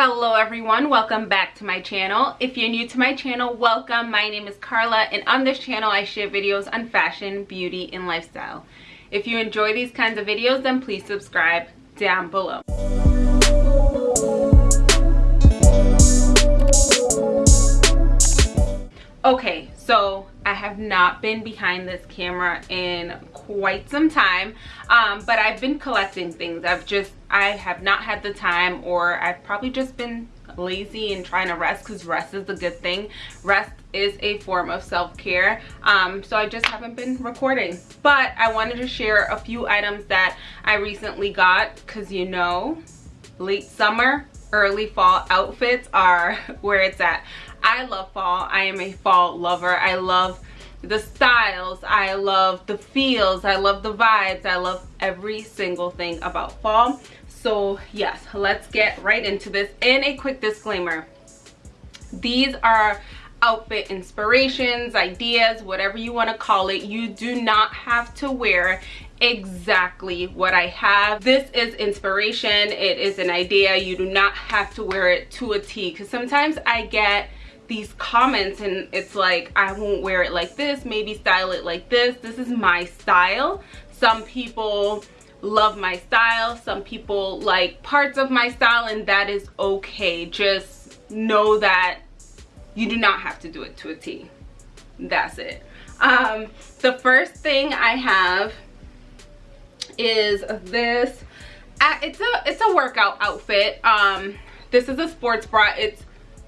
hello everyone. Welcome back to my channel. If you're new to my channel welcome. My name is carla and on this channel i share videos on fashion beauty and lifestyle. If you enjoy these kinds of videos then please subscribe down below. Okay so i have not been behind this camera in quite some time um, but i've been collecting things. I've just i have not had the time or i've probably just been lazy and trying to rest because rest is a good thing. Rest is a form of self-care um, so i just haven't been recording. But i wanted to share a few items that i recently got because you know late summer early fall outfits are where it's at I love fall. I am a fall lover. I love the styles. I love the feels. I love the vibes. I love every single thing about fall. So yes, let's get right into this. And a quick disclaimer. These are outfit inspirations, ideas, whatever you want to call it. You do not have to wear exactly what I have. This is inspiration. It is an idea. You do not have to wear it to a T because sometimes I get these comments and it's like I won't wear it like this maybe style it like this. This is my style. Some people love my style some people like parts of my style and that is okay. Just know that you do not have to do it to a T. That's it. Um the first thing I have is this. Uh, it's a it's a workout outfit. Um this is a sports bra. It's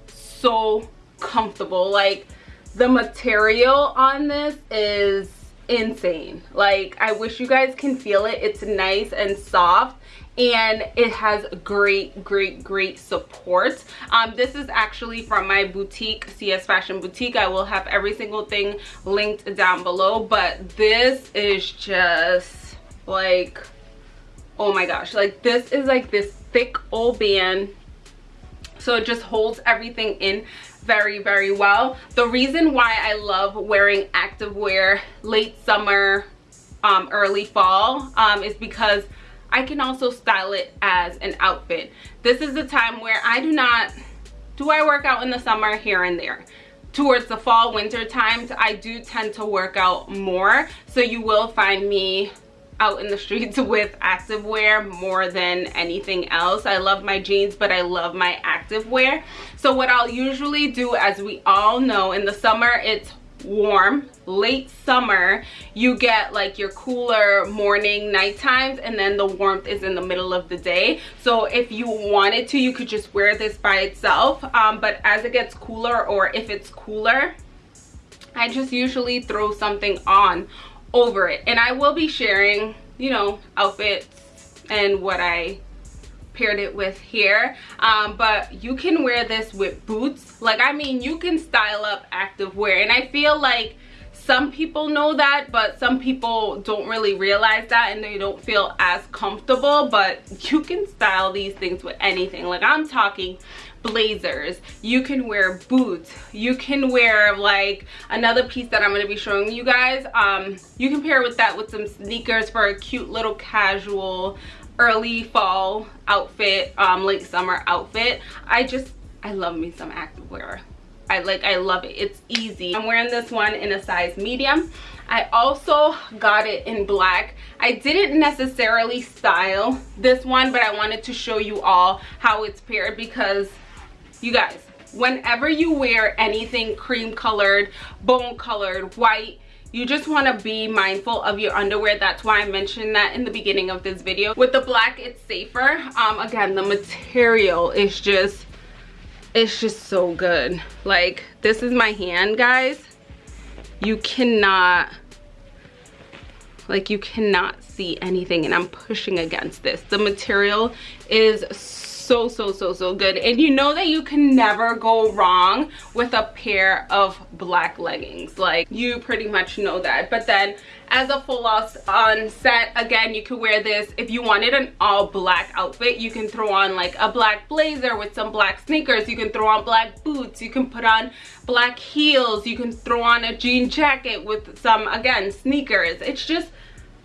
so comfortable. Like the material on this is insane. Like i wish you guys can feel it. It's nice and soft and it has great great great support. Um this is actually from my boutique cs fashion boutique. I will have every single thing linked down below but this is just like oh my gosh. Like this is like this thick old band so it just holds everything in very very well. The reason why i love wearing activewear late summer um, early fall um, is because i can also style it as an outfit. This is the time where i do not do i work out in the summer here and there? Towards the fall winter times i do tend to work out more. So you will find me out in the streets with activewear more than anything else. I love my jeans, but I love my activewear. So what I'll usually do, as we all know, in the summer, it's warm late summer you get like your cooler morning night times and then the warmth is in the middle of the day so if you wanted to you could just wear this by itself um, but as it gets cooler or if it's cooler i just usually throw something on over it. And i will be sharing you know outfits and what i paired it with here. Um, but you can wear this with boots. Like i mean you can style up active wear. And i feel like some people know that but some people don't really realize that and they don't feel as comfortable. But you can style these things with anything. Like i'm talking blazers. You can wear boots. You can wear like another piece that i'm going to be showing you guys. Um you can pair with that with some sneakers for a cute little casual early fall outfit um late summer outfit. I just i love me some activewear. I like i love it. It's easy. I'm wearing this one in a size medium. I also got it in black. I didn't necessarily style this one, but I wanted to show you all how it's paired because you guys whenever you wear anything cream colored bone colored white you just want to be mindful of your underwear. That's why i mentioned that in the beginning of this video. With the black it's safer. Um again the material is just it's just so good. Like this is my hand guys. You cannot like you cannot see anything and i'm pushing against this. The material is so so so so so good. And you know that you can never go wrong with a pair of black leggings. Like you pretty much know that. But then as a full on set again you could wear this. If you wanted an all black outfit you can throw on like a black blazer with some black sneakers. You can throw on black boots. You can put on black heels. You can throw on a jean jacket with some again sneakers. It's just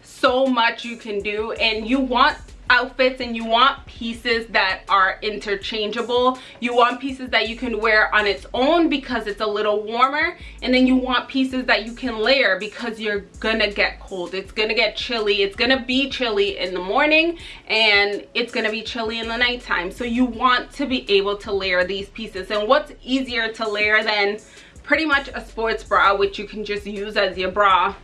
so much you can do. And you want outfits and you want pieces that are interchangeable. You want pieces that you can wear on its own because it's a little warmer. And then you want pieces that you can layer because you're gonna get cold. It's gonna get chilly. It's gonna be chilly in the morning and it's gonna be chilly in the nighttime. So you want to be able to layer these pieces. And what's easier to layer than pretty much a sports bra which you can just use as your bra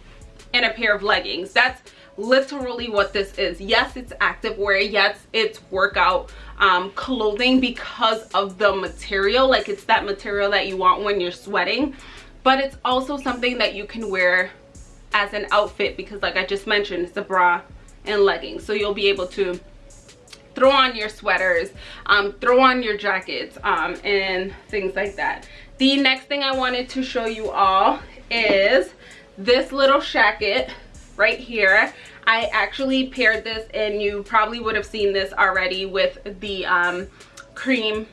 and a pair of leggings? That's literally what this is. Yes it's active wear. Yes it's workout um, clothing because of the material. Like it's that material that you want when you're sweating. But it's also something that you can wear as an outfit because like i just mentioned it's a bra and leggings. So you'll be able to throw on your sweaters um, throw on your jackets um, and things like that. The next thing i wanted to show you all is this little shacket right here. I actually paired this and you probably would have seen this already with the um, cream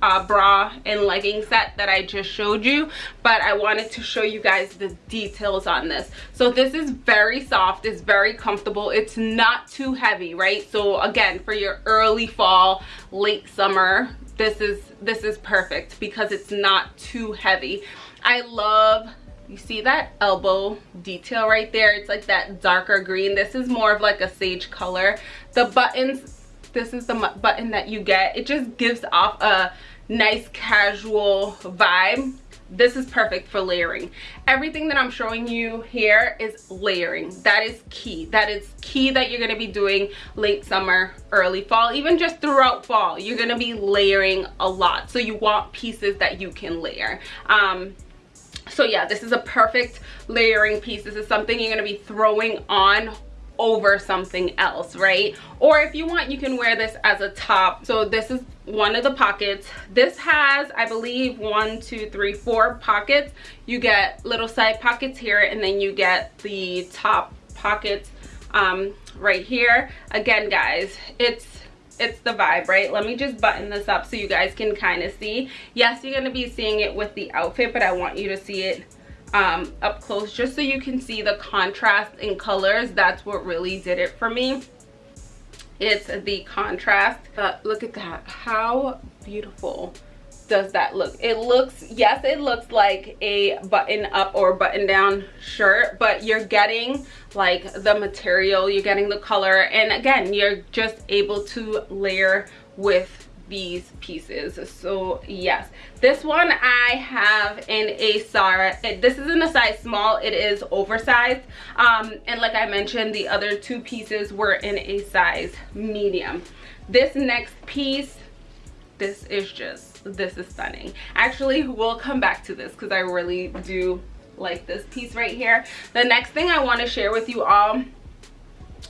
uh, bra and legging set that I just showed you but I wanted to show you guys the details on this. So this is very soft it's very comfortable it's not too heavy right? So again for your early fall late summer this is this is perfect because it's not too heavy. I love you see that elbow detail right there? It's like that darker green. This is more of like a sage color. The buttons this is the button that you get. It just gives off a nice casual vibe. This is perfect for layering. Everything that i'm showing you here is layering. That is key. That is key that you're going to be doing late summer early fall even just throughout fall. You're going to be layering a lot. So you want pieces that you can layer. Um so yeah this is a perfect layering piece. This is something you're going to be throwing on over something else right? Or if you want you can wear this as a top. So this is one of the pockets. This has i believe one two three four pockets. You get little side pockets here and then you get the top pockets um, right here. Again guys it's it's the vibe right? Let me just button this up so you guys can kind of see. Yes you're going to be seeing it with the outfit but i want you to see it um, up close just so you can see the contrast in colors. That's what really did it for me. It's the contrast. But look at that. How beautiful does that look? It looks yes it looks like a button up or button down shirt but you're getting like the material you're getting the color and again you're just able to layer with these pieces. So yes. This one i have in a size this is in a size small it is oversized. Um and like i mentioned the other two pieces were in a size medium. This next piece this is just this is stunning. Actually we'll come back to this because i really do like this piece right here. The next thing i want to share with you all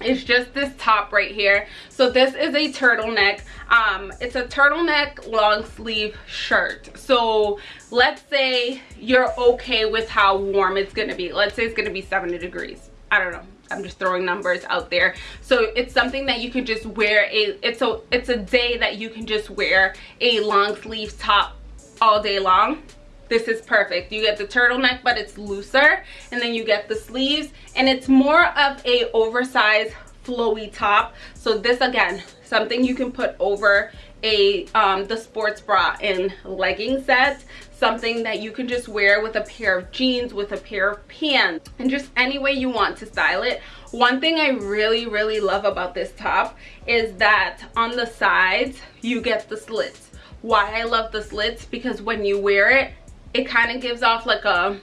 is just this top right here. So this is a turtleneck. Um it's a turtleneck long sleeve shirt. So let's say you're okay with how warm it's gonna be. Let's say it's gonna be 70 degrees. I don't know i'm just throwing numbers out there. So it's something that you can just wear a it's a it's a day that you can just wear a long sleeve top all day long. This is perfect. You get the turtleneck but it's looser and then you get the sleeves and it's more of a oversized flowy top. So this again something you can put over a um the sports bra and legging set. Something that you can just wear with a pair of jeans with a pair of pants and just any way you want to style it. One thing i really really love about this top is that on the sides you get the slits. Why i love the slits? Because when you wear it it kind of gives off like a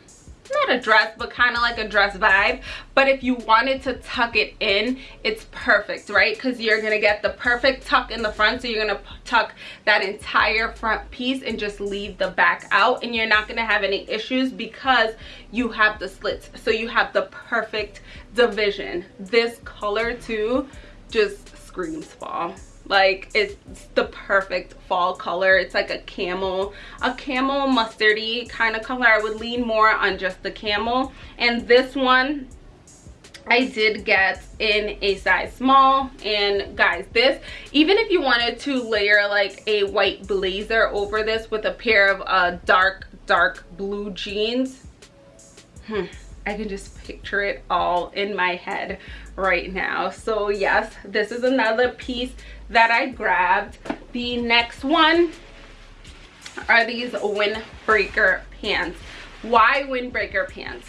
not a dress but kind of like a dress vibe. But if you wanted to tuck it in it's perfect right? Because you're gonna get the perfect tuck in the front. So you're gonna tuck that entire front piece and just leave the back out. And you're not gonna have any issues because you have the slits. So you have the perfect division. This color too just screams fall like it's the perfect fall color. It's like a camel a camel mustardy kind of color. I would lean more on just the camel. And this one I did get in a size small. And guys this even if you wanted to layer like a white blazer over this with a pair of uh, dark dark blue jeans hmm I can just picture it all in my head right now. So yes, this is another piece that I grabbed. The next one are these windbreaker pants. Why windbreaker pants?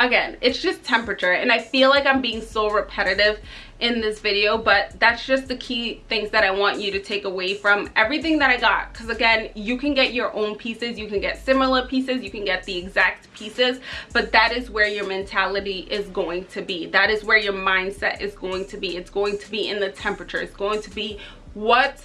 Again, it's just temperature and I feel like I'm being so repetitive in this video but that's just the key things that i want you to take away from everything that i got because again you can get your own pieces you can get similar pieces you can get the exact pieces but that is where your mentality is going to be that is where your mindset is going to be it's going to be in the temperature it's going to be what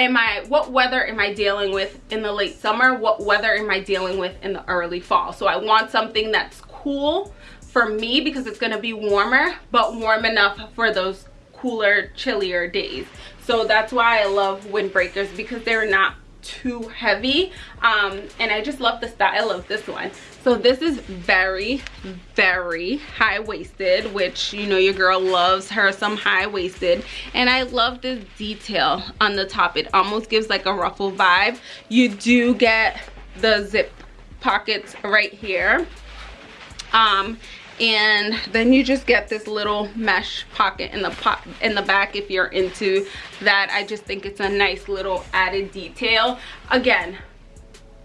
am I, what weather am I dealing with in the late summer? What weather am I dealing with in the early fall? So I want something that's cool for me because it's going to be warmer but warm enough for those cooler chillier days. So that's why i love windbreakers because they're not too heavy um, and i just love the style of this one. So this is very very high-waisted which you know your girl loves her some high-waisted and i love this detail on the top. It almost gives like a ruffle vibe. You do get the zip pockets right here. Um and then you just get this little mesh pocket in the pop in the back if you're into that i just think it's a nice little added detail again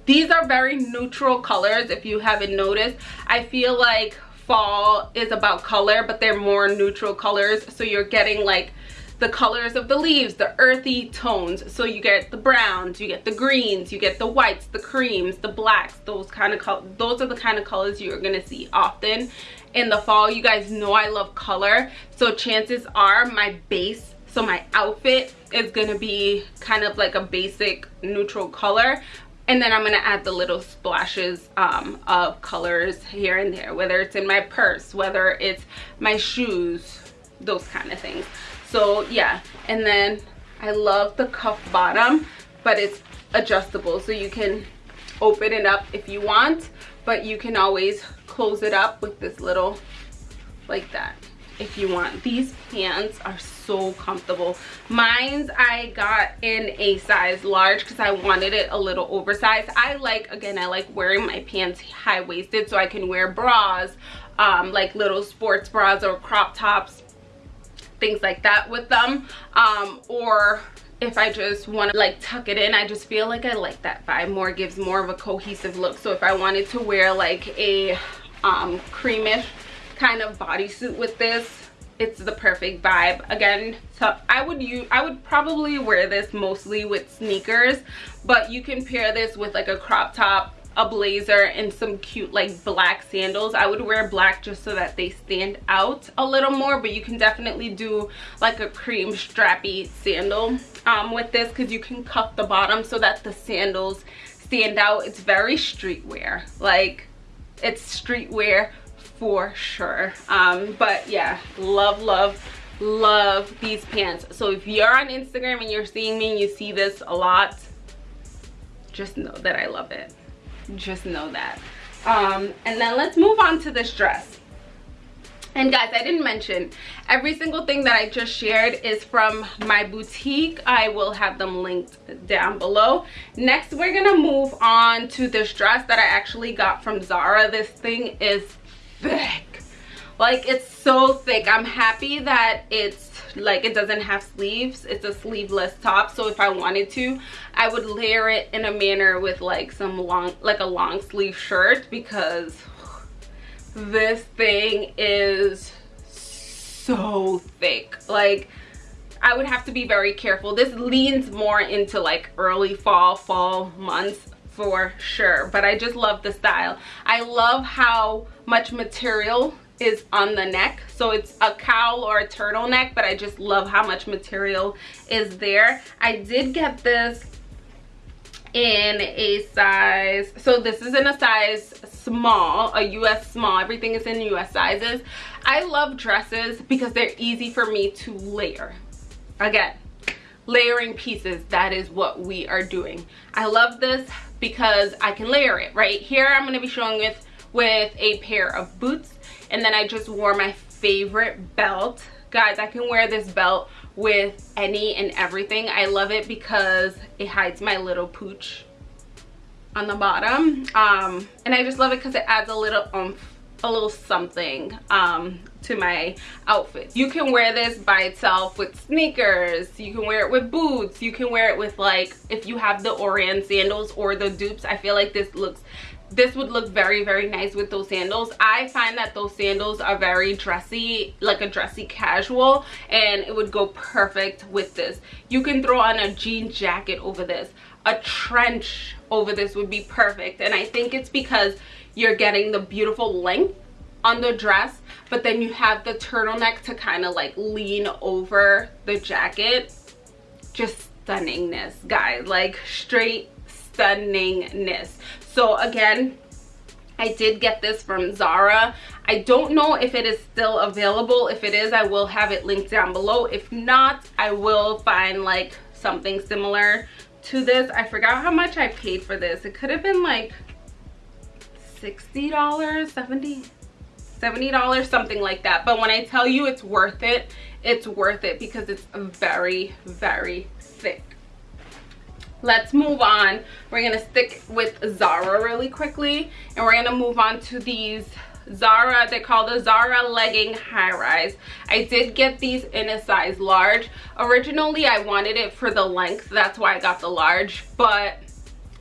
these are very neutral colors if you haven't noticed i feel like fall is about color but they're more neutral colors so you're getting like the colors of the leaves, the earthy tones. So you get the browns, you get the greens, you get the whites, the creams, the blacks, those kind of colors. those are the kind of colors you're gonna see often in the fall you guys know i love color. So chances are my base so my outfit is gonna be kind of like a basic neutral color. And then i'm gonna add the little splashes um, of colors here and there whether it's in my purse whether it's my shoes those kind of things. So yeah and then i love the cuff bottom but it's adjustable so you can open it up if you want but you can always close it up with this little like that if you want. These pants are so comfortable. Mine's i got in a size large because i wanted it a little oversized. I like again i like wearing my pants high-waisted so i can wear bras um, like little sports bras or crop tops things like that with them um, or if I just want to like tuck it in I just feel like I like that vibe more gives more of a cohesive look. So if I wanted to wear like a um, creamish kind of bodysuit with this it's the perfect vibe. Again so i would use i would probably wear this mostly with sneakers but you can pair this with like a crop top a blazer and some cute like black sandals. I would wear black just so that they stand out a little more but you can definitely do like a cream strappy sandal um, with this because you can cuff the bottom so that the sandals stand out. It's very streetwear like it's streetwear for sure. Um, but yeah love love love these pants. So if you're on instagram and you're seeing me and you see this a lot just know that i love it just know that. Um, and then let's move on to this dress. And guys i didn't mention every single thing that i just shared is from my boutique. I will have them linked down below. Next we're gonna move on to this dress that i actually got from zara. This thing is thick. Like it's so thick. I'm happy that it's like it doesn't have sleeves. It's a sleeveless top so if i wanted to i would layer it in a manner with like some long like a long sleeve shirt because this thing is so thick. Like i would have to be very careful. This leans more into like early fall fall months for sure but i just love the style. I love how much material is on the neck. So it's a cowl or a turtleneck but i just love how much material is there. I did get this in a size so this is in a size small a us small. Everything is in us sizes. I love dresses because they're easy for me to layer. Again layering pieces that is what we are doing. I love this because i can layer it right? Here i'm going to be showing with with a pair of boots and then I just wore my favorite belt guys I can wear this belt with any and everything I love it because it hides my little pooch on the bottom um, and I just love it because it adds a little oomph a little something um, to my outfit. You can wear this by itself with sneakers. You can wear it with boots. You can wear it with like, if you have the Orion sandals or the dupes, I feel like this looks this would look very very nice with those sandals. I find that those sandals are very dressy like a dressy casual and it would go perfect with this. You can throw on a jean jacket over this. A trench over this would be perfect and i think it's because you're getting the beautiful length on the dress but then you have the turtleneck to kind of like lean over the jacket. Just stunningness guys like straight stunningness so again I did get this from Zara. I don't know if it is still available. If it is, I will have it linked down below. If not, I will find like something similar to this. I forgot how much I paid for this. It could have been like $60, 70 $70, something like that. But when I tell you it's worth it, it's worth it because it's very, very thick let's move on. We're gonna stick with zara really quickly and we're gonna move on to these zara they call the zara legging high rise. I did get these in a size large. Originally i wanted it for the length that's why i got the large but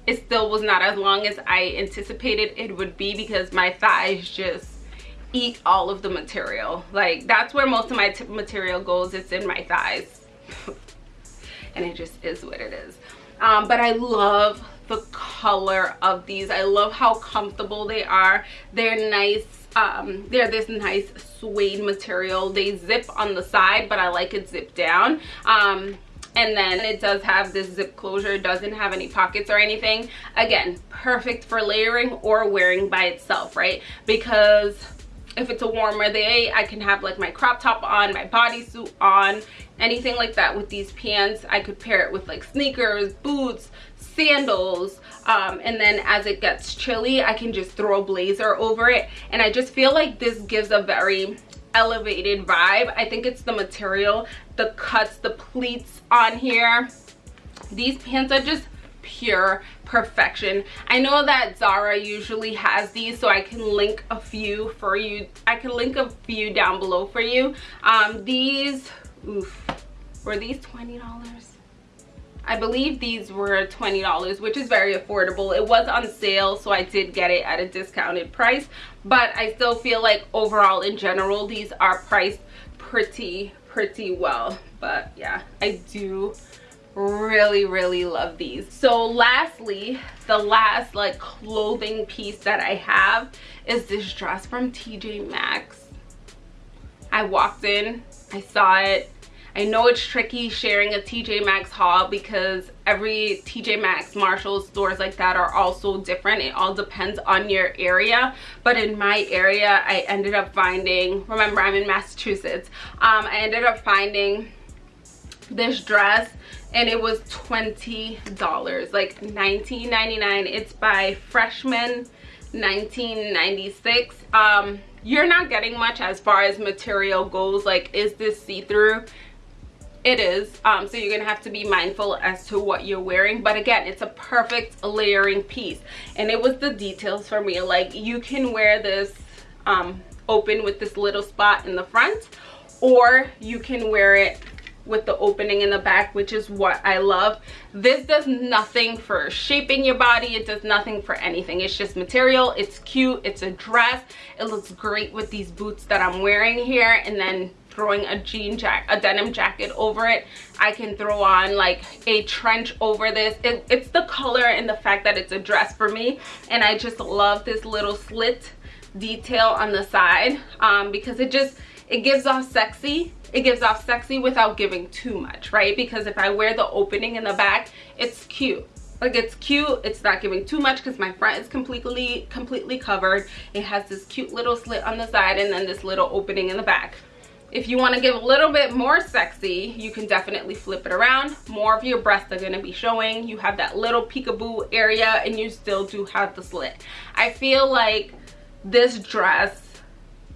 it still was not as long as i anticipated it would be because my thighs just eat all of the material. Like that's where most of my material goes it's in my thighs. And it just is what it is um, but I love the color of these. I love how comfortable they are. They're nice. Um, they're this nice suede material. They zip on the side, but I like it zipped down. Um, and then it does have this zip closure it doesn't have any pockets or anything again perfect for layering or wearing by itself right because if it's a warmer day i can have like my crop top on my bodysuit on anything like that with these pants. I could pair it with like sneakers boots sandals um, and then as it gets chilly i can just throw a blazer over it. And i just feel like this gives a very elevated vibe. I think it's the material the cuts the pleats on here. These pants are just pure perfection i know that zara usually has these so i can link a few for you i can link a few down below for you um these oof were these 20 dollars I believe these were $20, which is very affordable. It was on sale, so I did get it at a discounted price. But I still feel like overall, in general, these are priced pretty, pretty well. But yeah, I do really really love these so lastly the last like clothing piece that i have is this dress from tj maxx i walked in i saw it I know it's tricky sharing a TJ Maxx haul because every TJ Maxx, Marshalls, stores like that are also different. It all depends on your area. But in my area, I ended up finding, remember I'm in Massachusetts, um, I ended up finding this dress and it was $20 like $19.99 it's by freshman 1996 um you're not getting much as far as material goes like is this see-through? It is um so you're gonna have to be mindful as to what you're wearing but again it's a perfect layering piece. And it was the details for me like you can wear this um open with this little spot in the front or you can wear it with the opening in the back which is what i love. This does nothing for shaping your body. It does nothing for anything. It's just material. It's cute. It's a dress. It looks great with these boots that i'm wearing here. And then throwing a jean jacket a denim jacket over it. I can throw on like a trench over this. It, it's the color and the fact that it's a dress for me. And i just love this little slit detail on the side um, because it just it gives off sexy it gives off sexy without giving too much right? Because if i wear the opening in the back it's cute. Like it's cute it's not giving too much because my front is completely completely covered. It has this cute little slit on the side and then this little opening in the back. If you want to give a little bit more sexy you can definitely flip it around. More of your breasts are going to be showing. You have that little peekaboo area and you still do have the slit. I feel like this dress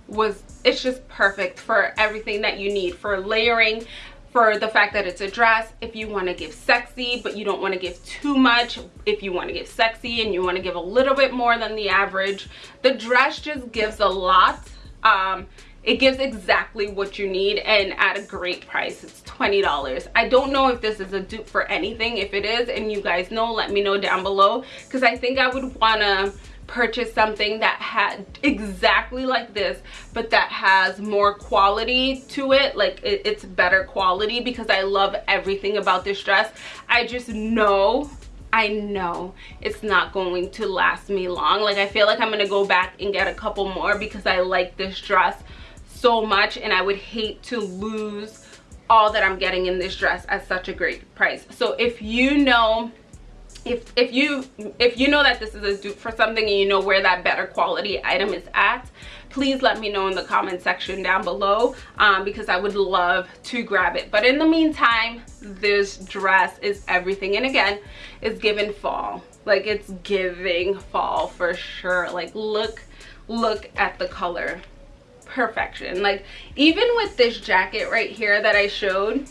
was it's just perfect for everything that you need for layering for the fact that it's a dress. If you want to give sexy but you don't want to give too much if you want to give sexy and you want to give a little bit more than the average the dress just gives a lot. Um it gives exactly what you need and at a great price. It's 20 dollars. I don't know if this is a dupe for anything. If it is and you guys know let me know down below because i think i would want to purchase something that had exactly like this but that has more quality to it like it, it's better quality because i love everything about this dress i just know I know it's not going to last me long. Like I feel like I'm going to go back and get a couple more because I like this dress so much and I would hate to lose all that I'm getting in this dress at such a great price. So if you know if if you if you know that this is a dupe for something and you know where that better quality item is at please let me know in the comment section down below um, because i would love to grab it. But in the meantime this dress is everything. And again it's giving fall. Like it's giving fall for sure. Like look look at the color. Perfection. Like even with this jacket right here that i showed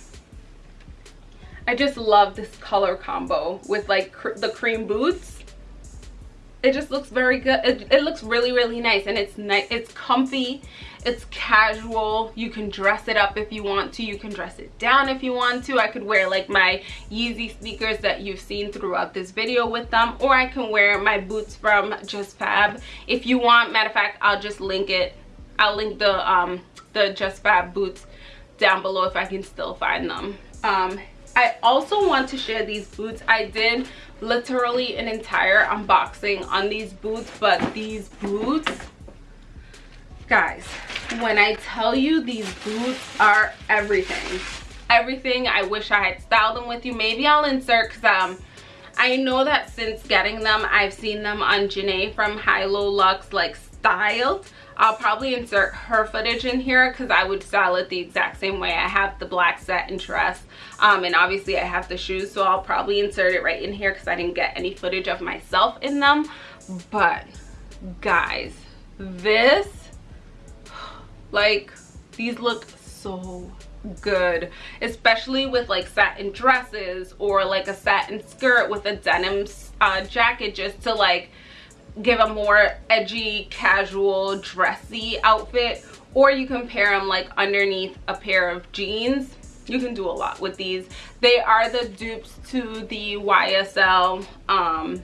I just love this color combo with like cr the cream boots. It just looks very good. It, it looks really, really nice and it's nice. It's comfy. It's casual. You can dress it up if you want to. You can dress it down if you want to. I could wear like my Yeezy sneakers that you've seen throughout this video with them. Or I can wear my boots from Just Fab. If you want, matter of fact, I'll just link it. I'll link the, um, the Just Fab boots down below if I can still find them. Um, I also want to share these boots. I did literally an entire unboxing on these boots, but these boots, guys, when I tell you these boots are everything, everything. I wish I had styled them with you. Maybe I'll insert because um, I know that since getting them, I've seen them on Janae from High Low Luxe like styled I'll probably insert her footage in here because I would style it the exact same way. I have the black satin dress um, and obviously I have the shoes so I'll probably insert it right in here because I didn't get any footage of myself in them. But guys, this, like these look so good especially with like satin dresses or like a satin skirt with a denim uh, jacket just to like give a more edgy casual dressy outfit or you can pair them like underneath a pair of jeans. You can do a lot with these. They are the dupes to the ysl um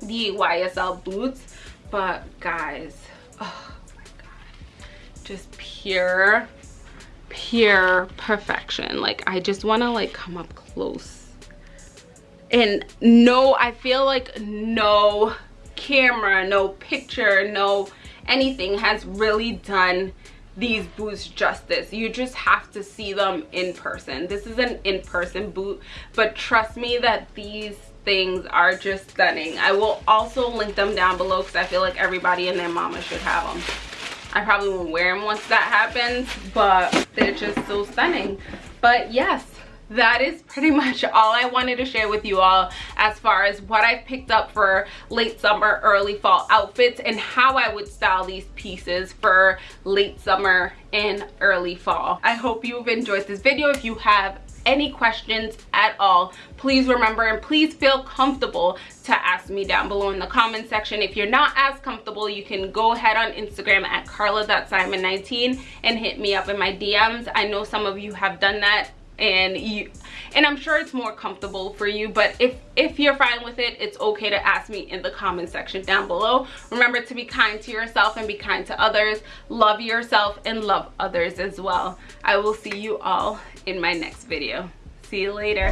the ysl boots. But guys oh my god. Just pure pure perfection. Like i just want to like come up close. And no i feel like no camera no picture no anything has really done these boots justice. You just have to see them in person. This is an in-person boot but trust me that these things are just stunning. I will also link them down below because i feel like everybody and their mama should have them i probably won't wear them once that happens but they're just so stunning. But yes that is pretty much all I wanted to share with you all as far as what I picked up for late summer, early fall outfits and how I would style these pieces for late summer and early fall. I hope you've enjoyed this video. If you have any questions at all please remember and please feel comfortable to ask me down below in the comment section if you're not as comfortable you can go ahead on instagram at carla.simon19 and hit me up in my dms i know some of you have done that and you and i'm sure it's more comfortable for you but if if you're fine with it it's okay to ask me in the comment section down below. Remember to be kind to yourself and be kind to others. Love yourself and love others as well. I will see you all in my next video. See you later